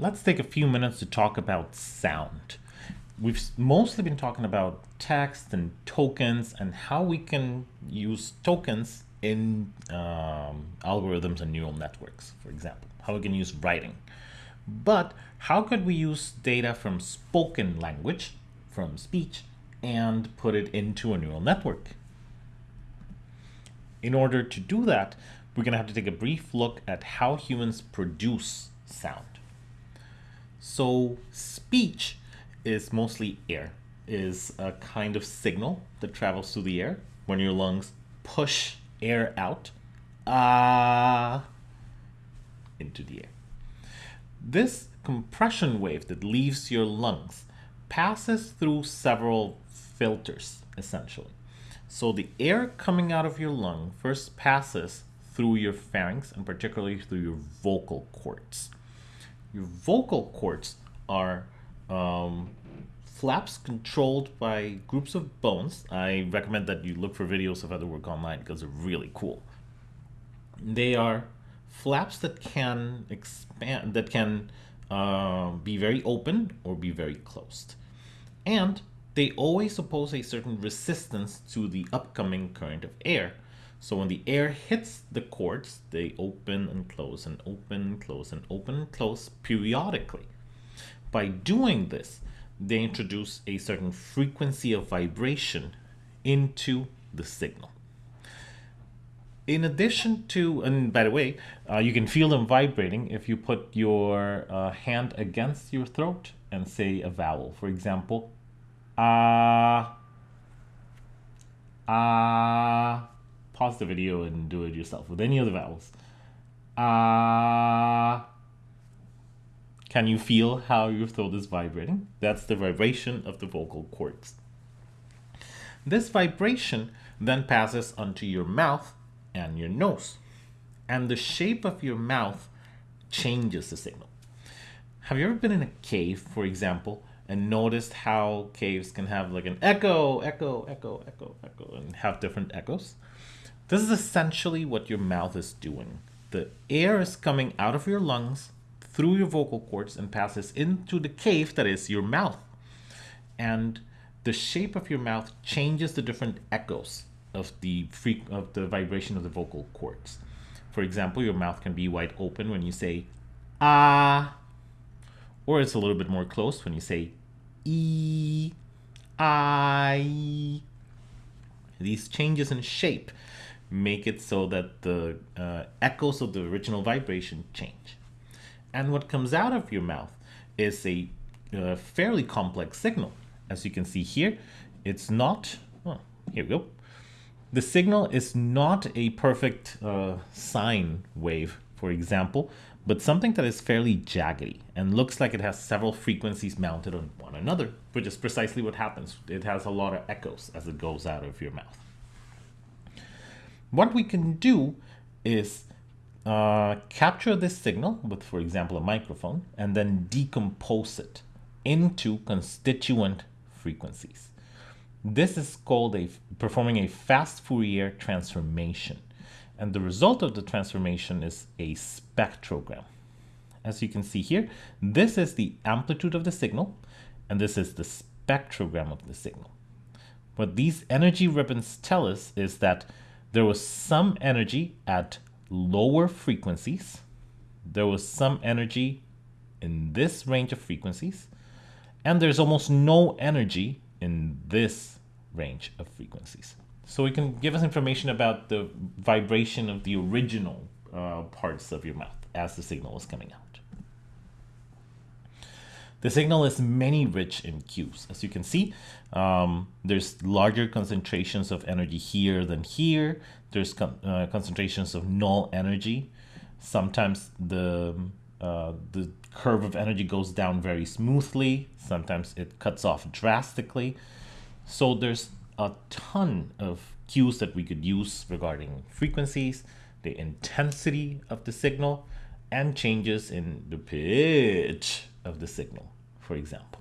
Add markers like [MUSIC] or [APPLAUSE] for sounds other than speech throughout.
let's take a few minutes to talk about sound. We've mostly been talking about text and tokens and how we can use tokens in um, algorithms and neural networks, for example, how we can use writing. But how could we use data from spoken language, from speech, and put it into a neural network? In order to do that, we're going to have to take a brief look at how humans produce sound. So speech is mostly air, is a kind of signal that travels through the air when your lungs push air out uh, into the air. This compression wave that leaves your lungs passes through several filters, essentially. So the air coming out of your lung first passes through your pharynx and particularly through your vocal cords. Your vocal cords are um, flaps controlled by groups of bones. I recommend that you look for videos of other work online because they're really cool. They are flaps that can expand, that can uh, be very open or be very closed. And they always oppose a certain resistance to the upcoming current of air. So when the air hits the cords, they open and close and open and close and open and close periodically. By doing this, they introduce a certain frequency of vibration into the signal. In addition to, and by the way, uh, you can feel them vibrating if you put your uh, hand against your throat and say a vowel. For example, ah, uh, ah, pause the video and do it yourself with any of the vowels. Ah, can you feel how your throat is vibrating? That's the vibration of the vocal cords. This vibration then passes onto your mouth and your nose. And the shape of your mouth changes the signal. Have you ever been in a cave, for example, and noticed how caves can have like an echo, echo, echo, echo, echo, and have different echoes? This is essentially what your mouth is doing. The air is coming out of your lungs through your vocal cords and passes into the cave that is your mouth. And the shape of your mouth changes the different echoes of the freak of the vibration of the vocal cords. For example, your mouth can be wide open when you say ah, or it's a little bit more closed when you say e, i. These changes in shape make it so that the uh, echoes of the original vibration change. And what comes out of your mouth is a uh, fairly complex signal. As you can see here, it's not, oh, here we go. The signal is not a perfect uh, sine wave, for example, but something that is fairly jaggedy and looks like it has several frequencies mounted on one another, which is precisely what happens. It has a lot of echoes as it goes out of your mouth. What we can do is uh, capture this signal with, for example, a microphone, and then decompose it into constituent frequencies. This is called a performing a fast Fourier transformation. And the result of the transformation is a spectrogram. As you can see here, this is the amplitude of the signal, and this is the spectrogram of the signal. What these energy ribbons tell us is that there was some energy at lower frequencies. There was some energy in this range of frequencies, and there's almost no energy in this range of frequencies. So it can give us information about the vibration of the original uh, parts of your mouth as the signal is coming out. The signal is many rich in cues. As you can see, um, there's larger concentrations of energy here than here. There's con uh, concentrations of null energy. Sometimes the, uh, the curve of energy goes down very smoothly. Sometimes it cuts off drastically. So there's a ton of cues that we could use regarding frequencies, the intensity of the signal, and changes in the pitch of the signal, for example.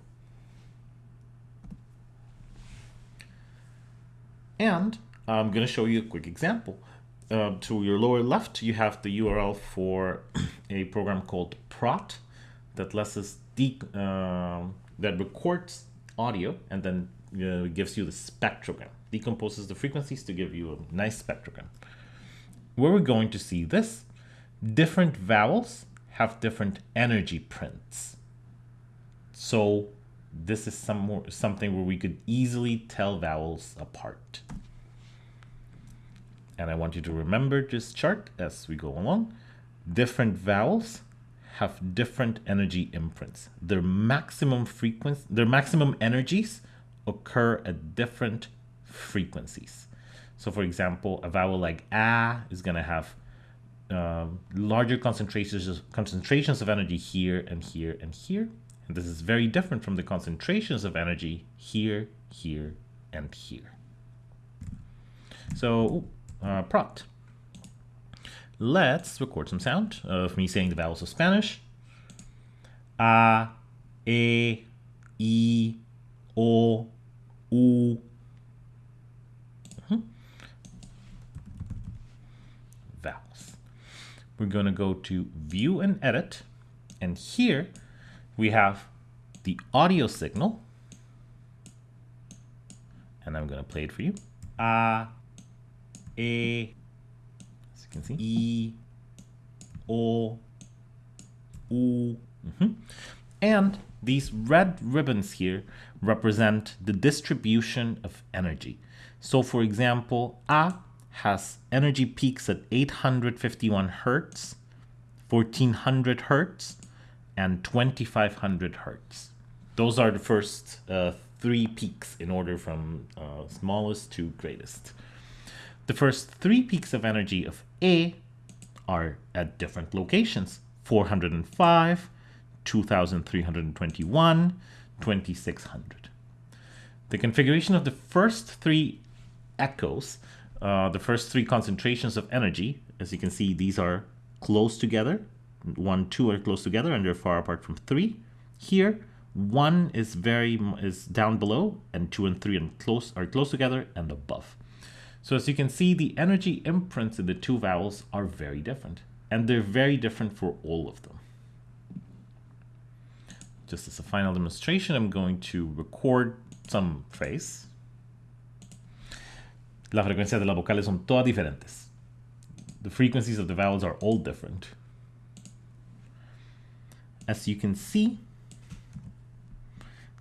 And I'm going to show you a quick example. Uh, to your lower left, you have the URL for [CLEARS THROAT] a program called Praat that lets us uh, that records audio and then uh, gives you the spectrogram, decomposes the frequencies to give you a nice spectrogram. Where we're going to see this, different vowels have different energy prints. So this is some more, something where we could easily tell vowels apart. And I want you to remember this chart as we go along. Different vowels have different energy imprints. Their maximum frequency, their maximum energies occur at different frequencies. So for example, a vowel like a is going to have uh, larger concentrations, concentrations of energy here and here and here. And this is very different from the concentrations of energy here, here, and here. So, uh, Praat. Let's record some sound of me saying the vowels of Spanish. A, E, I, O, U. Mm-hmm. Vowels. We're going to go to View and Edit. And here we have the audio signal. And I'm going to play it for you. A, E, as you can see, E, O, U. Mm -hmm. And these red ribbons here represent the distribution of energy. So for example, A has energy peaks at 851 hertz, 1400 hertz, and 2500 hertz. Those are the first uh, three peaks in order from uh, smallest to greatest. The first three peaks of energy of A are at different locations, 405, 2321, 2600. The configuration of the first three echoes, uh, the first three concentrations of energy, as you can see, these are close together. One, two are close together and they're far apart from three. Here, one is very is down below and two and three and close are close together and above. So as you can see, the energy imprints in the two vowels are very different and they're very different for all of them just as a final demonstration, I'm going to record some phrase. Las frecuencias de las vocales son todas diferentes. The frequencies of the vowels are all different. As you can see,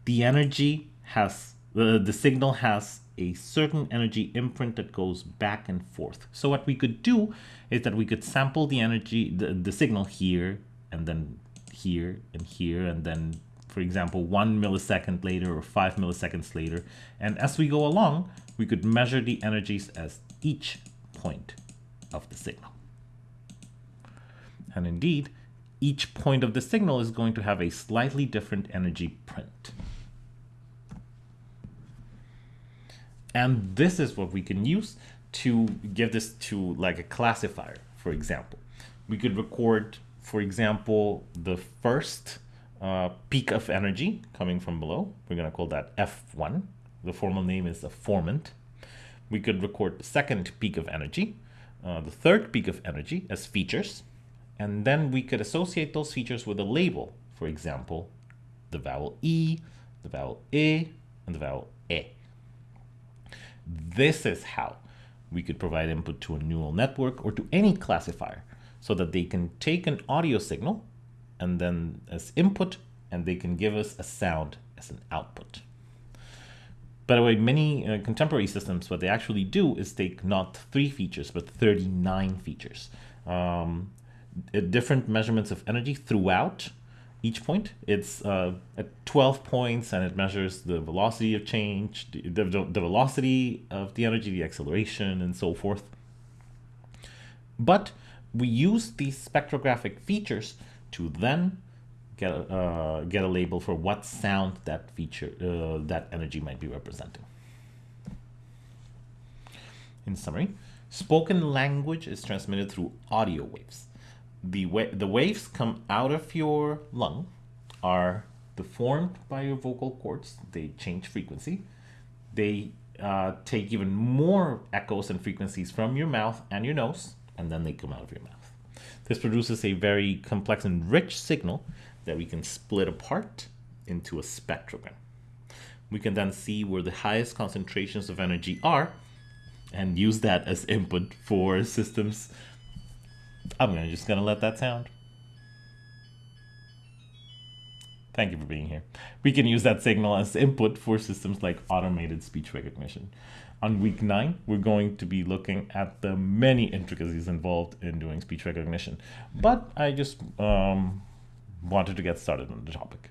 the energy has, the, the signal has a certain energy imprint that goes back and forth. So what we could do is that we could sample the energy, the, the signal here, and then here and here, and then, for example, one millisecond later or five milliseconds later. And as we go along, we could measure the energies as each point of the signal. And indeed, each point of the signal is going to have a slightly different energy print. And this is what we can use to give this to like a classifier, for example. We could record for example, the first uh, peak of energy coming from below, we're going to call that F1. The formal name is a formant. We could record the second peak of energy, uh, the third peak of energy as features, and then we could associate those features with a label. For example, the vowel E, the vowel E, and the vowel E. This is how we could provide input to a neural network or to any classifier so that they can take an audio signal and then as input and they can give us a sound as an output. By the way, many uh, contemporary systems, what they actually do is take not three features, but 39 features. Um, different measurements of energy throughout each point. It's uh, at 12 points and it measures the velocity of change, the, the, the velocity of the energy, the acceleration, and so forth. But we use these spectrographic features to then get a, uh, get a label for what sound that feature, uh, that energy might be representing. In summary, spoken language is transmitted through audio waves. The, wa the waves come out of your lung, are deformed by your vocal cords, they change frequency, they uh, take even more echoes and frequencies from your mouth and your nose, and then they come out of your mouth. This produces a very complex and rich signal that we can split apart into a spectrogram. We can then see where the highest concentrations of energy are and use that as input for systems. I'm gonna just gonna let that sound. Thank you for being here. We can use that signal as input for systems like automated speech recognition. On week nine, we're going to be looking at the many intricacies involved in doing speech recognition. But I just um, wanted to get started on the topic.